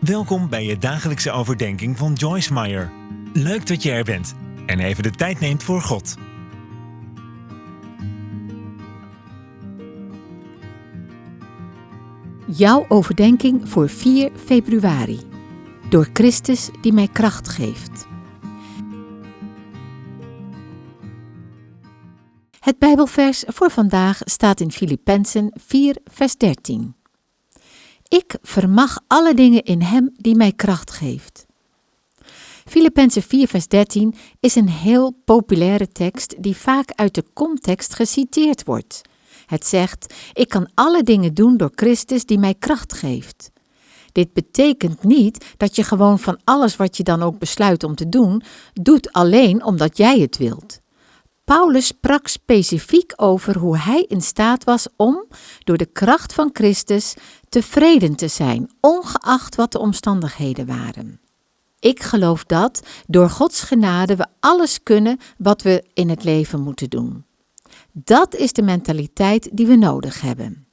Welkom bij je dagelijkse overdenking van Joyce Meyer. Leuk dat je er bent en even de tijd neemt voor God. Jouw overdenking voor 4 februari. Door Christus die mij kracht geeft. Het Bijbelvers voor vandaag staat in Filippenzen 4, vers 13. Ik vermag alle dingen in Hem die mij kracht geeft. Filippenzen 4, vers 13 is een heel populaire tekst die vaak uit de context geciteerd wordt. Het zegt: Ik kan alle dingen doen door Christus die mij kracht geeft. Dit betekent niet dat je gewoon van alles wat je dan ook besluit om te doen, doet alleen omdat jij het wilt. Paulus sprak specifiek over hoe hij in staat was om, door de kracht van Christus, tevreden te zijn, ongeacht wat de omstandigheden waren. Ik geloof dat door Gods genade we alles kunnen wat we in het leven moeten doen. Dat is de mentaliteit die we nodig hebben.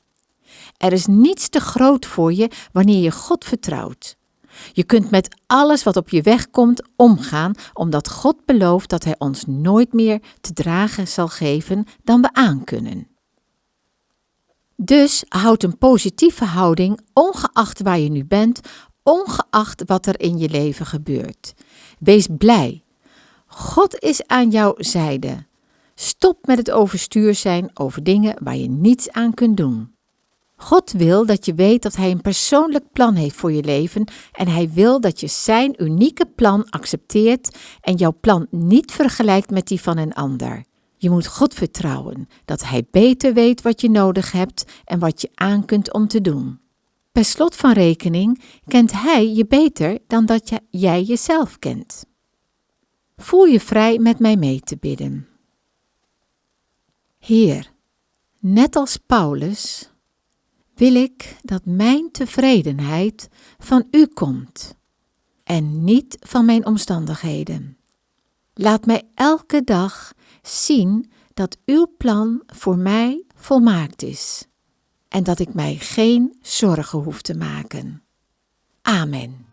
Er is niets te groot voor je wanneer je God vertrouwt. Je kunt met alles wat op je weg komt omgaan, omdat God belooft dat Hij ons nooit meer te dragen zal geven dan we aankunnen. Dus houd een positieve houding, ongeacht waar je nu bent, ongeacht wat er in je leven gebeurt. Wees blij. God is aan jouw zijde. Stop met het overstuur zijn over dingen waar je niets aan kunt doen. God wil dat je weet dat Hij een persoonlijk plan heeft voor je leven en Hij wil dat je Zijn unieke plan accepteert en jouw plan niet vergelijkt met die van een ander. Je moet God vertrouwen dat Hij beter weet wat je nodig hebt en wat je aan kunt om te doen. Per slot van rekening kent Hij je beter dan dat jij jezelf kent. Voel je vrij met mij mee te bidden. Heer, net als Paulus wil ik dat mijn tevredenheid van U komt en niet van mijn omstandigheden. Laat mij elke dag zien dat Uw plan voor mij volmaakt is en dat ik mij geen zorgen hoef te maken. Amen.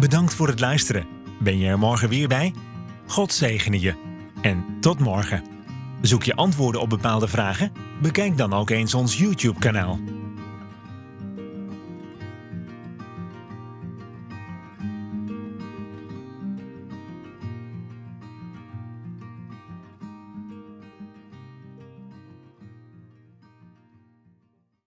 Bedankt voor het luisteren. Ben je er morgen weer bij? God zegene je. En tot morgen. Zoek je antwoorden op bepaalde vragen? Bekijk dan ook eens ons YouTube-kanaal.